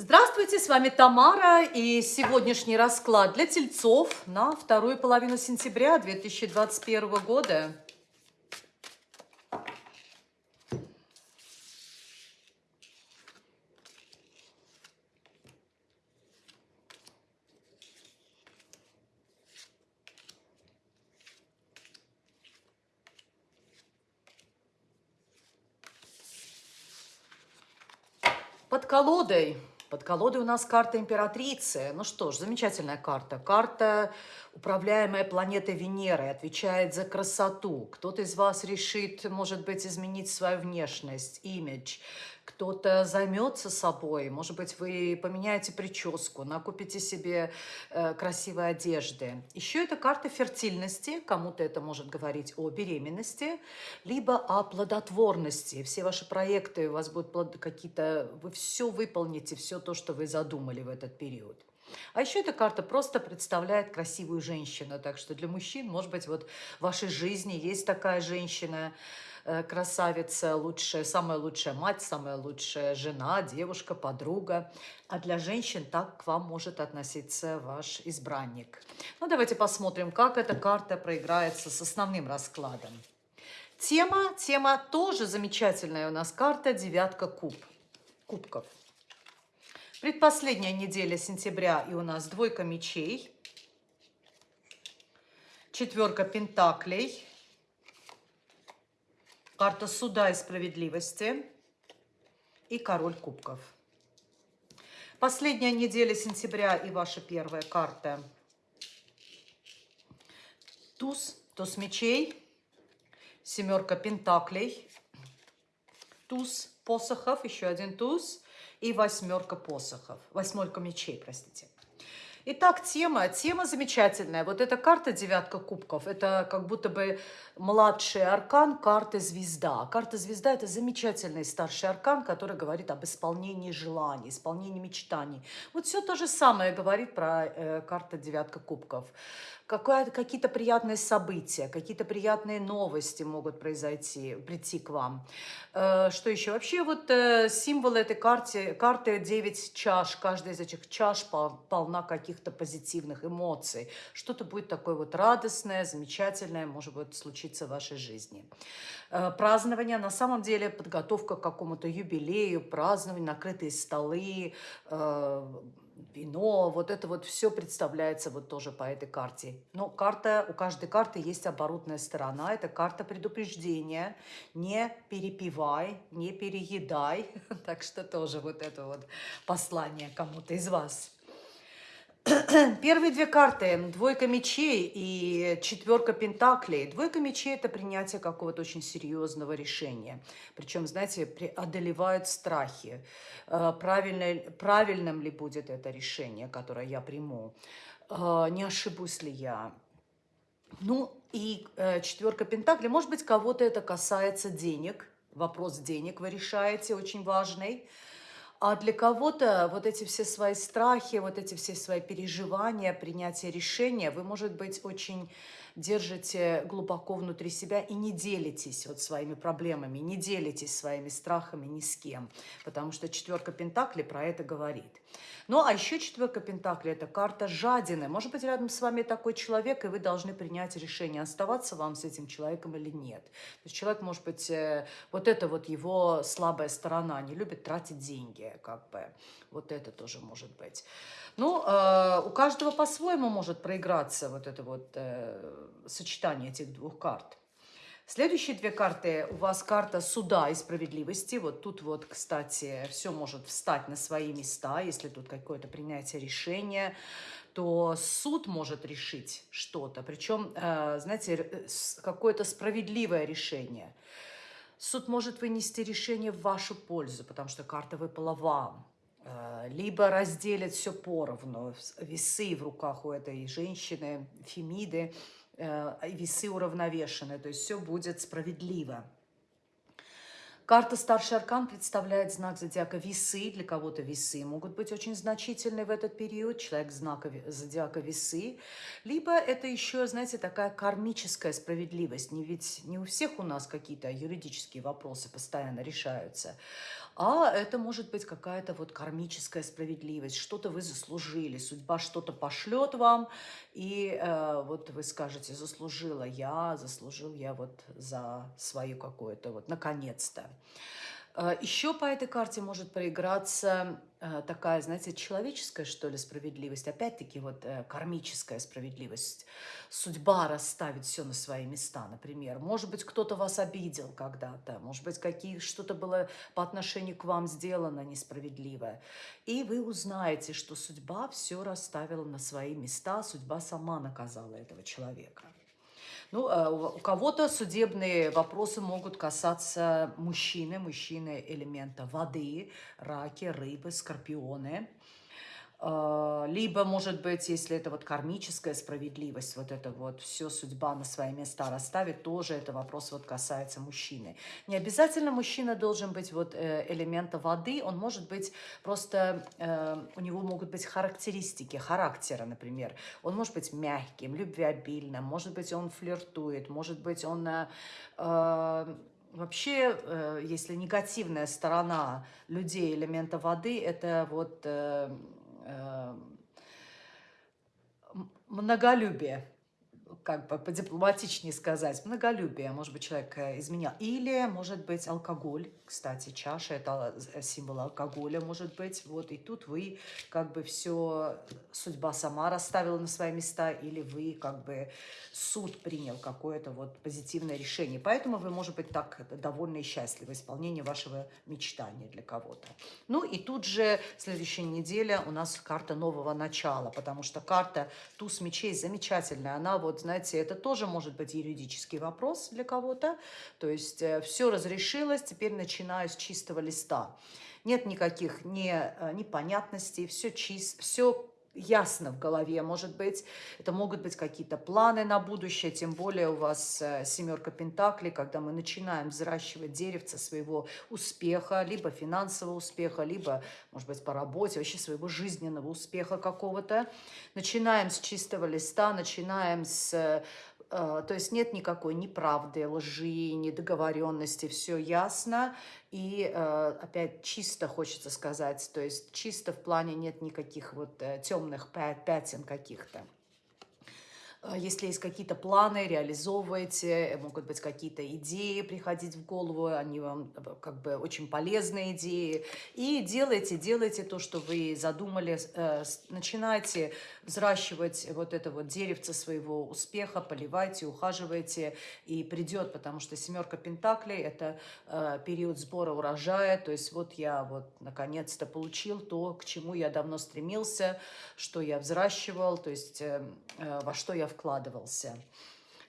Здравствуйте, с вами Тамара и сегодняшний расклад для тельцов на вторую половину сентября 2021 года. Под колодой под колодой у нас карта императрицы. Ну что ж, замечательная карта. Карта, управляемая планетой Венерой, отвечает за красоту. Кто-то из вас решит, может быть, изменить свою внешность, имидж кто-то займется собой, может быть, вы поменяете прическу, накупите себе э, красивой одежды. Еще это карта фертильности, кому-то это может говорить о беременности, либо о плодотворности. Все ваши проекты, у вас будут какие-то, вы все выполните, все то, что вы задумали в этот период. А еще эта карта просто представляет красивую женщину. Так что для мужчин, может быть, вот в вашей жизни есть такая женщина, красавица, лучшая, самая лучшая мать, самая лучшая жена, девушка, подруга. А для женщин так к вам может относиться ваш избранник. Ну, давайте посмотрим, как эта карта проиграется с основным раскладом. Тема, тема тоже замечательная у нас карта «Девятка куб», кубков. Предпоследняя неделя сентября и у нас двойка мечей, четверка пентаклей, карта суда и справедливости и король кубков. Последняя неделя сентября и ваша первая карта. Туз, туз мечей, семерка пентаклей, туз посохов, еще один туз и восьмерка посохов, восьмерка мечей, простите. Итак, тема. Тема замечательная. Вот эта карта «Девятка кубков» – это как будто бы младший аркан карты «Звезда». Карта «Звезда» – это замечательный старший аркан, который говорит об исполнении желаний, исполнении мечтаний. Вот все то же самое говорит про э, карта «Девятка кубков» какие-то приятные события, какие-то приятные новости могут произойти, прийти к вам. Э, что еще? Вообще вот э, символ этой карты, карты 9 чаш, каждая из этих чаш полна каких-то позитивных эмоций. Что-то будет такое вот радостное, замечательное, может быть, случиться в вашей жизни. Э, празднование, на самом деле подготовка к какому-то юбилею, празднование, накрытые столы, вино, вот это вот все представляется вот тоже по этой карте. Но карта, у каждой карты есть оборотная сторона, это карта предупреждения, не перепивай, не переедай, так что тоже вот это вот послание кому-то из вас. Первые две карты, двойка мечей и четверка пентаклей. Двойка мечей – это принятие какого-то очень серьезного решения. Причем, знаете, преодолевают страхи. Э, правильно, правильным ли будет это решение, которое я приму? Э, не ошибусь ли я? Ну, и э, четверка пентаклей. Может быть, кого-то это касается денег. Вопрос денег вы решаете, очень важный. А для кого-то вот эти все свои страхи, вот эти все свои переживания, принятие решения, вы, может быть, очень держите глубоко внутри себя и не делитесь вот своими проблемами, не делитесь своими страхами ни с кем, потому что четверка Пентаклей про это говорит. Ну, а еще четверка Пентаклей – это карта жадины. Может быть, рядом с вами такой человек, и вы должны принять решение, оставаться вам с этим человеком или нет. То есть человек, может быть, э, вот это вот его слабая сторона, не любит тратить деньги, как бы. Вот это тоже может быть. Ну, э, у каждого по-своему может проиграться вот это вот э, сочетание этих двух карт. Следующие две карты у вас карта суда и справедливости. Вот тут вот, кстати, все может встать на свои места, если тут какое-то принятие решения то суд может решить что-то, причем, э, знаете, какое-то справедливое решение. Суд может вынести решение в вашу пользу, потому что карта выпала вам. Э, либо разделят все поровну, весы в руках у этой женщины, Фемиды, э, весы уравновешены, то есть все будет справедливо. Карта Старший Аркан представляет знак зодиака весы. Для кого-то весы могут быть очень значительны в этот период. Человек знака зодиака весы. Либо это еще, знаете, такая кармическая справедливость. Не ведь не у всех у нас какие-то юридические вопросы постоянно решаются. А это может быть какая-то вот кармическая справедливость, что-то вы заслужили, судьба что-то пошлет вам, и э, вот вы скажете, заслужила я, заслужил я вот за свою какое-то вот, наконец-то. Э, Еще по этой карте может проиграться э, такая, знаете, человеческая, что ли, справедливость. Опять-таки, вот э, кармическая справедливость. Судьба расставит все на свои места, например. Может быть, кто-то вас обидел когда-то. Может быть, какие, что-то было по отношению к вам сделано несправедливое. И вы узнаете, что судьба все расставила на свои места. Судьба сама наказала этого человека. Ну, э, у кого-то судебные вопросы могут касаться мужчины, мужчины элемента воды, раки, рыбы, скорпионы. А, либо, может быть, если это вот кармическая справедливость, вот это вот все судьба на свои места расставит, тоже это вопрос вот касается мужчины. Не обязательно мужчина должен быть вот э, элемента воды, он может быть просто, э, у него могут быть характеристики характера, например. Он может быть мягким, любвеобильным, может быть, он флиртует, может быть, он... Э, Вообще, если негативная сторона людей элемента воды, это вот многолюбие как бы подипломатичнее сказать, многолюбие, может быть, человек э, изменял. Или, может быть, алкоголь, кстати, чаша – это э, символ алкоголя, может быть. Вот и тут вы как бы все, судьба сама расставила на свои места, или вы как бы суд принял какое-то вот позитивное решение. Поэтому вы, может быть, так довольны и счастливы исполнением вашего мечтания для кого-то. Ну и тут же следующая неделя у нас карта нового начала, потому что карта туз мечей замечательная. Она вот, знаете, знаете, это тоже может быть юридический вопрос для кого-то. То есть э, все разрешилось, теперь начинаю с чистого листа. Нет никаких не, э, непонятностей, все чисто, все ясно в голове, может быть, это могут быть какие-то планы на будущее, тем более у вас э, семерка пентаклей, когда мы начинаем взращивать деревце своего успеха, либо финансового успеха, либо, может быть, по работе, вообще своего жизненного успеха какого-то. Начинаем с чистого листа, начинаем с э, то есть нет никакой неправды, лжи, недоговоренности, все ясно. И э, опять чисто хочется сказать, то есть чисто в плане нет никаких вот э, темных пятен каких-то. А, если есть какие-то планы, реализовывайте, э, могут быть какие-то идеи приходить в голову, они вам э, как бы очень полезные идеи. И делайте, делайте то, что вы задумали, э, начинайте взращивать вот это вот деревце своего успеха, поливайте, ухаживайте, и придет, потому что семерка пентаклей – это период сбора урожая, то есть вот я вот наконец-то получил то, к чему я давно стремился, что я взращивал, то есть во что я вкладывался.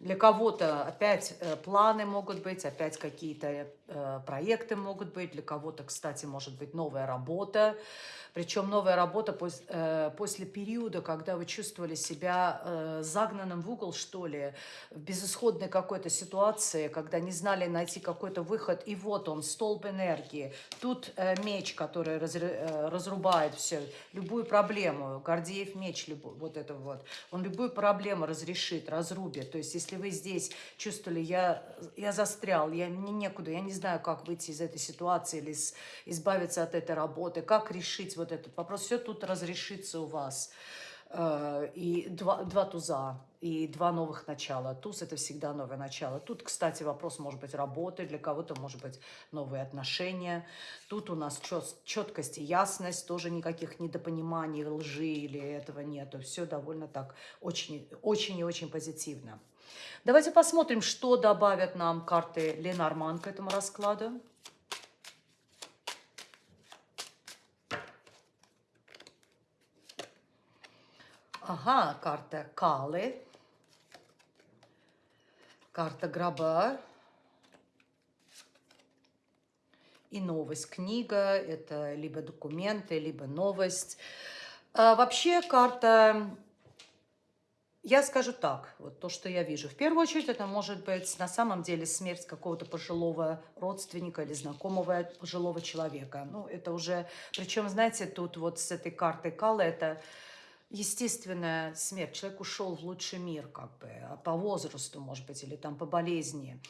Для кого-то опять э, планы могут быть, опять какие-то проекты могут быть. Для кого-то, кстати, может быть новая работа. Причем новая работа э, после периода, когда вы чувствовали себя э, загнанным в угол, что ли, в безысходной какой-то ситуации, когда не знали найти какой-то выход. И вот он, столб энергии. Тут э, меч, который раз, э, разрубает все, любую проблему. Гордеев меч, вот это вот. Он любую проблему разрешит, разрубит. То есть, если вы здесь чувствовали, я, я застрял, я, мне некуда, я не знаю, как выйти из этой ситуации или избавиться от этой работы, как решить вот этот вопрос. Все тут разрешится у вас. Э, и два, два туза, и два новых начала. Туз – это всегда новое начало. Тут, кстати, вопрос может быть работы, для кого-то может быть новые отношения. Тут у нас четкость и ясность, тоже никаких недопониманий, лжи или этого нету. Все довольно так очень, очень и очень позитивно. Давайте посмотрим, что добавят нам карты Ленорман к этому раскладу. Ага, карта Калы. Карта гроба. И новость. Книга – это либо документы, либо новость. А вообще карта я скажу так, вот то, что я вижу. В первую очередь, это может быть на самом деле смерть какого-то пожилого родственника или знакомого пожилого человека. Ну, это уже, причем, знаете, тут вот с этой картой Кала это естественная смерть. Человек ушел в лучший мир, как бы, а по возрасту, может быть, или там по болезни.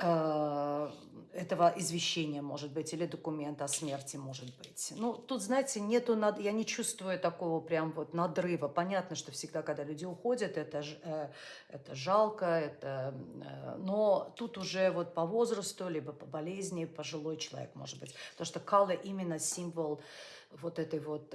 Э, этого извещения, может быть, или документа о смерти, может быть. Ну, тут, знаете, нету, над... я не чувствую такого прям вот надрыва. Понятно, что всегда, когда люди уходят, это, э, это жалко, это... Э, но тут уже вот по возрасту, либо по болезни пожилой человек, может быть. Потому что кала именно символ вот этой вот...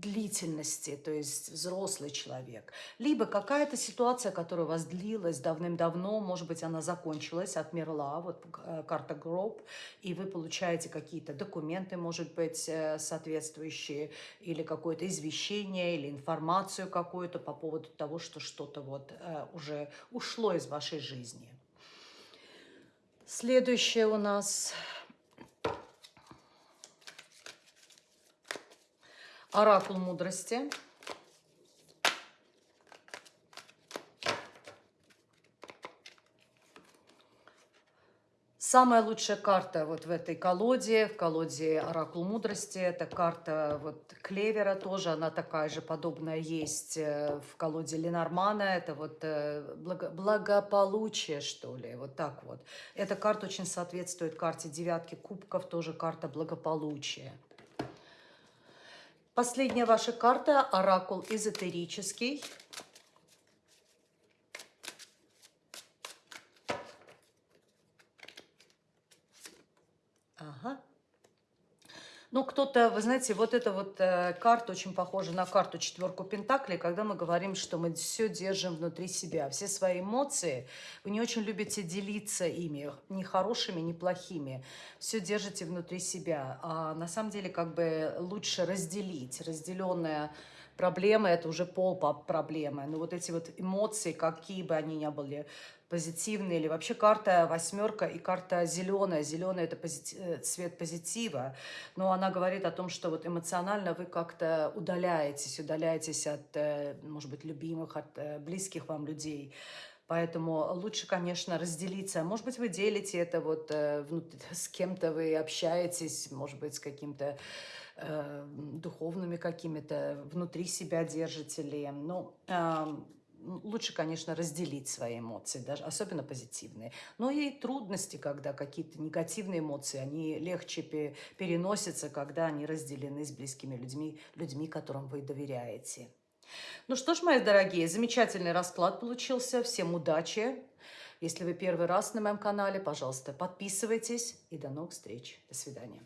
Длительности, то есть взрослый человек, либо какая-то ситуация, которая у вас длилась давным-давно, может быть, она закончилась, отмерла, вот э, карта гроб, и вы получаете какие-то документы, может быть, э, соответствующие, или какое-то извещение, или информацию какую-то по поводу того, что что-то вот э, уже ушло из вашей жизни. Следующее у нас Оракул мудрости. Самая лучшая карта вот в этой колоде, в колоде Оракул Мудрости, это карта вот Клевера тоже, она такая же подобная есть э, в колоде Ленормана, это вот э, благо, благополучие, что ли, вот так вот. Эта карта очень соответствует карте девятки кубков, тоже карта благополучия. Последняя ваша карта – оракул эзотерический. Ага. Ну, кто-то, вы знаете, вот эта вот э, карта очень похожа на карту четверку Пентаклей, когда мы говорим, что мы все держим внутри себя. Все свои эмоции, вы не очень любите делиться ими, ни хорошими, ни плохими. Все держите внутри себя. А на самом деле, как бы лучше разделить. Разделенная проблема – это уже пол проблемы. Но вот эти вот эмоции, какие бы они ни были, позитивные, или вообще карта восьмерка и карта зеленая. Зеленая – это позитив, э, цвет позитива, но она говорит о том, что вот эмоционально вы как-то удаляетесь, удаляетесь от, э, может быть, любимых, от э, близких вам людей. Поэтому лучше, конечно, разделиться. Может быть, вы делите это вот с кем-то, вы общаетесь, может быть, с каким-то духовными какими-то, внутри себя держите ли. Ну, э, лучше, конечно, разделить свои эмоции, даже, особенно позитивные. Но и трудности, когда какие-то негативные эмоции, они легче переносятся, когда они разделены с близкими людьми, людьми, которым вы доверяете. Ну что ж, мои дорогие, замечательный расклад получился. Всем удачи! Если вы первый раз на моем канале, пожалуйста, подписывайтесь. И до новых встреч. До свидания.